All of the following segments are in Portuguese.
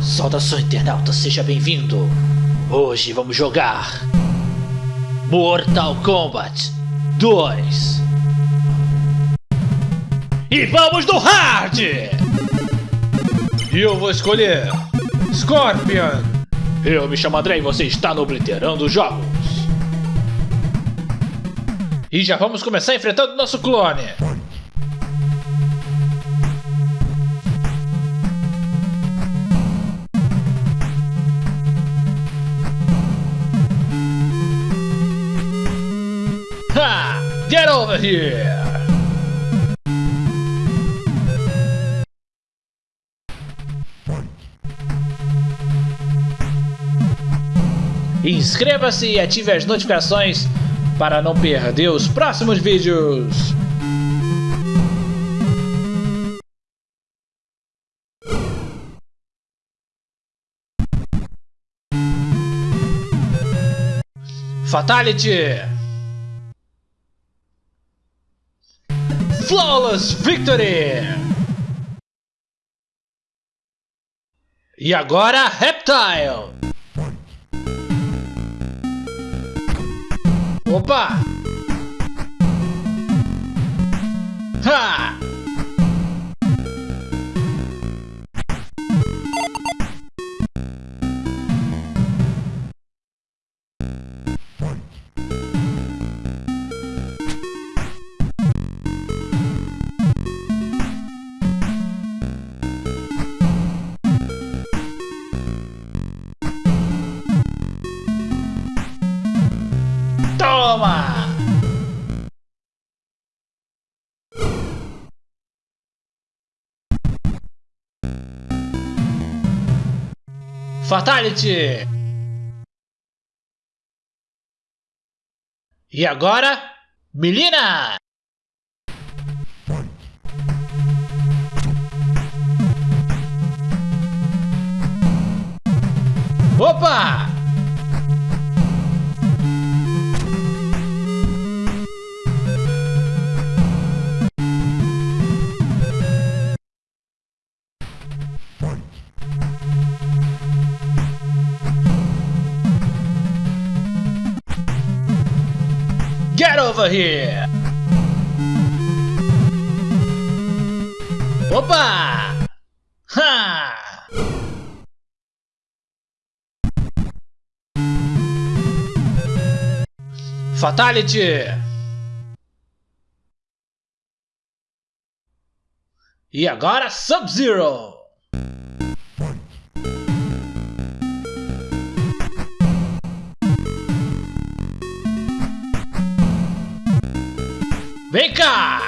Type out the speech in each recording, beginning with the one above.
Saudações internauta, seja bem-vindo! Hoje vamos jogar Mortal Kombat 2 E vamos no hard! E eu vou escolher Scorpion Eu me chamo André e você está no Obliterando Jogos E já vamos começar enfrentando nosso clone Get over here! Inscreva-se e ative as notificações para não perder os próximos vídeos. Fatality! Flawless Victory! E agora, Reptile! Opa! Ha! Fatality! E agora, Melina! Opa! Get over here! Opa! Ha! Fatality! E agora Sub-Zero! Vem cá!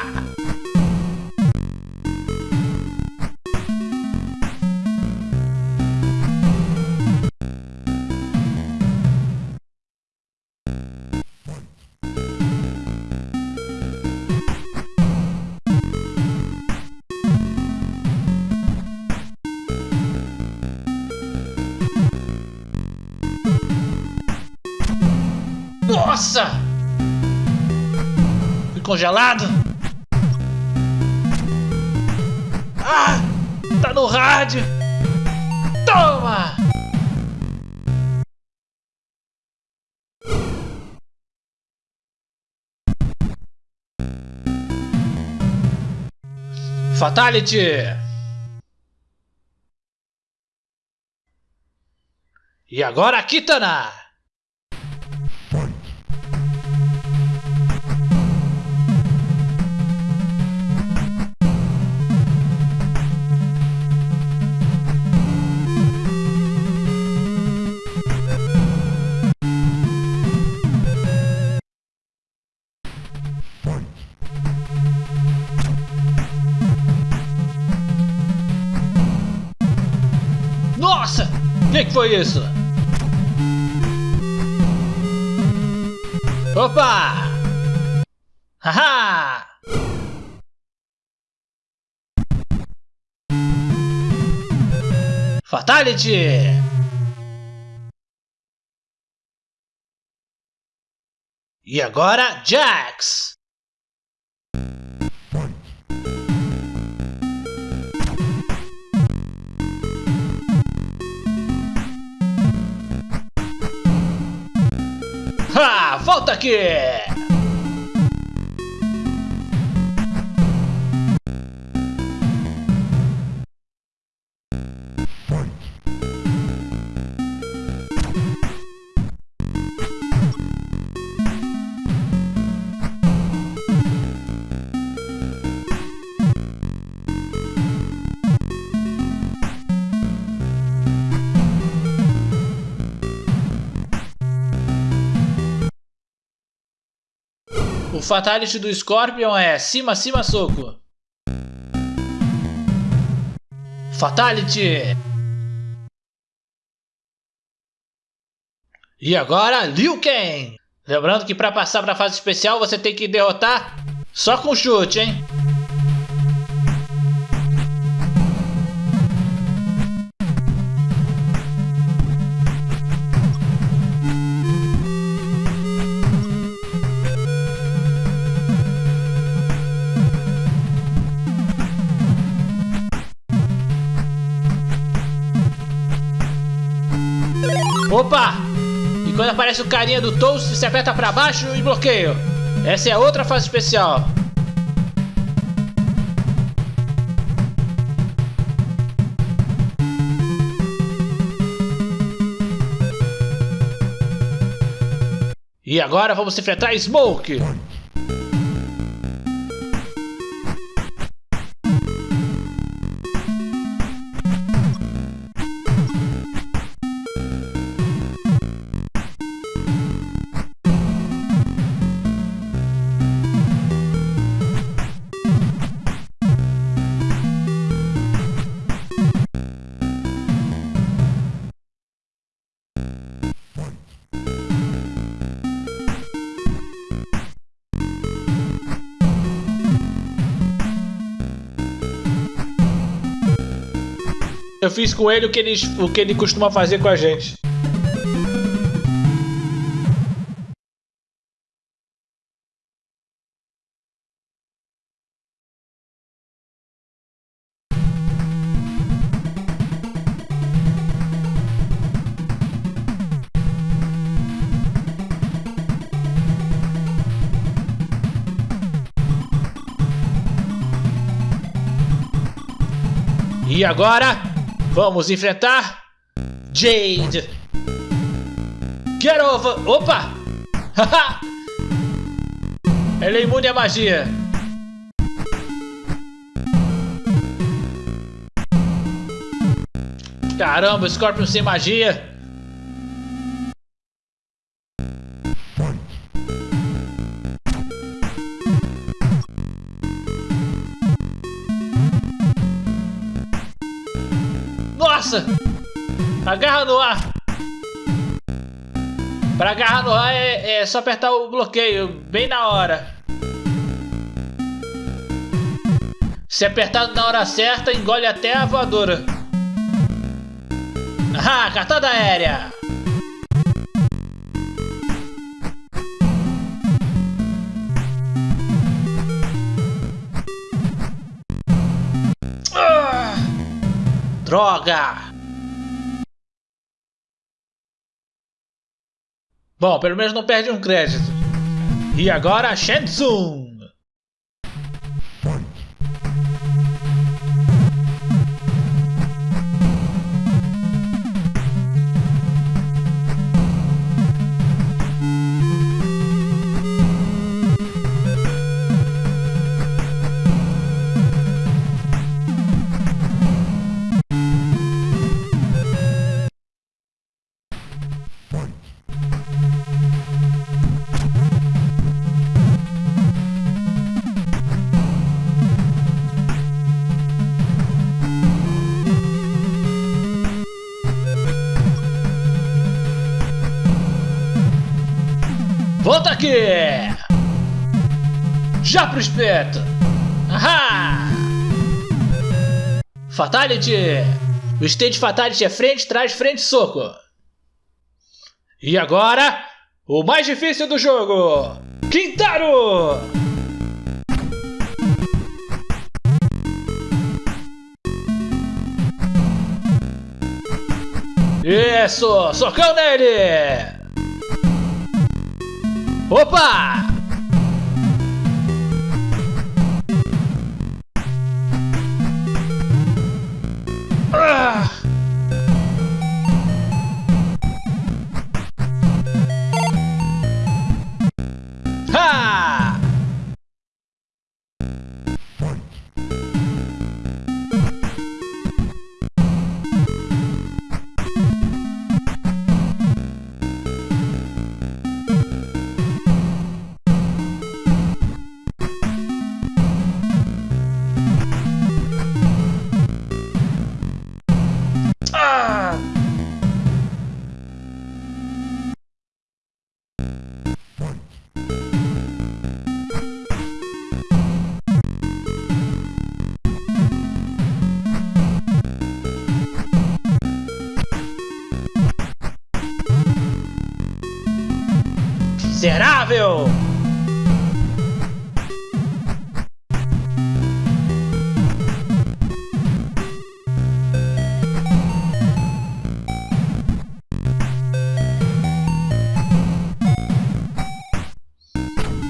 Nossa! Congelado? Ah! Tá no rádio! Toma! Fatality! E agora Kitana! Que, foi isso? Opa! Haha! Fatality! E agora, Jax! Volta aqui! Fatality do Scorpion é cima, cima, soco. Fatality! E agora, Liu Kang! Lembrando que para passar para a fase especial você tem que derrotar só com chute, hein? Opa! E quando aparece o carinha do Toast, você aperta pra baixo e bloqueio. Essa é outra fase especial. E agora vamos enfrentar Smoke. Eu fiz com ele o que ele, o que ele costuma fazer com a gente. E agora, Vamos enfrentar Jade. Get over. Opa! Ela é imune à magia. Caramba, Scorpion sem magia. Nossa! Agarra no ar! Para agarrar no ar é, é só apertar o bloqueio, bem na hora. Se apertar na hora certa, engole até a voadora. Ah, cartada aérea! Droga! Bom, pelo menos não perde um crédito. E agora, Shenzhen! Volta aqui! Já pro espeto! Ahá! Fatality! O stage Fatality é frente, trás, frente, soco. E agora, o mais difícil do jogo! Quintaro! Isso! Socão nele! Opa! Miserável!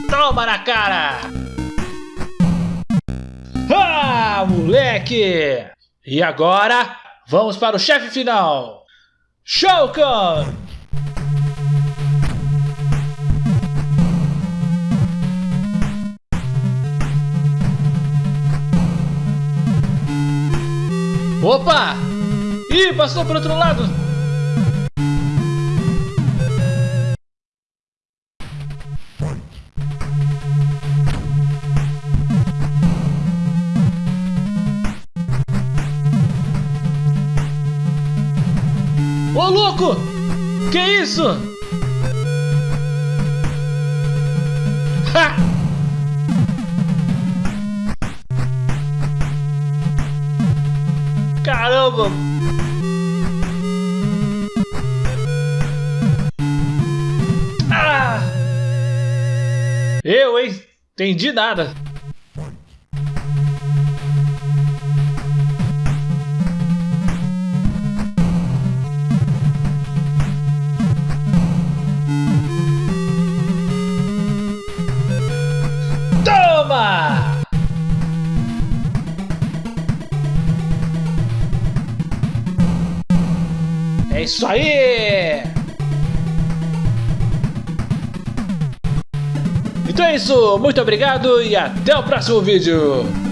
Toma na cara! Ah, moleque! E agora, vamos para o chefe final! Shao Opa! Ih, passou por outro lado! Ô louco! Que isso? Ha! Caramba! Ah! Eu, hein? Entendi nada. É isso aí! Então é isso, muito obrigado e até o próximo vídeo!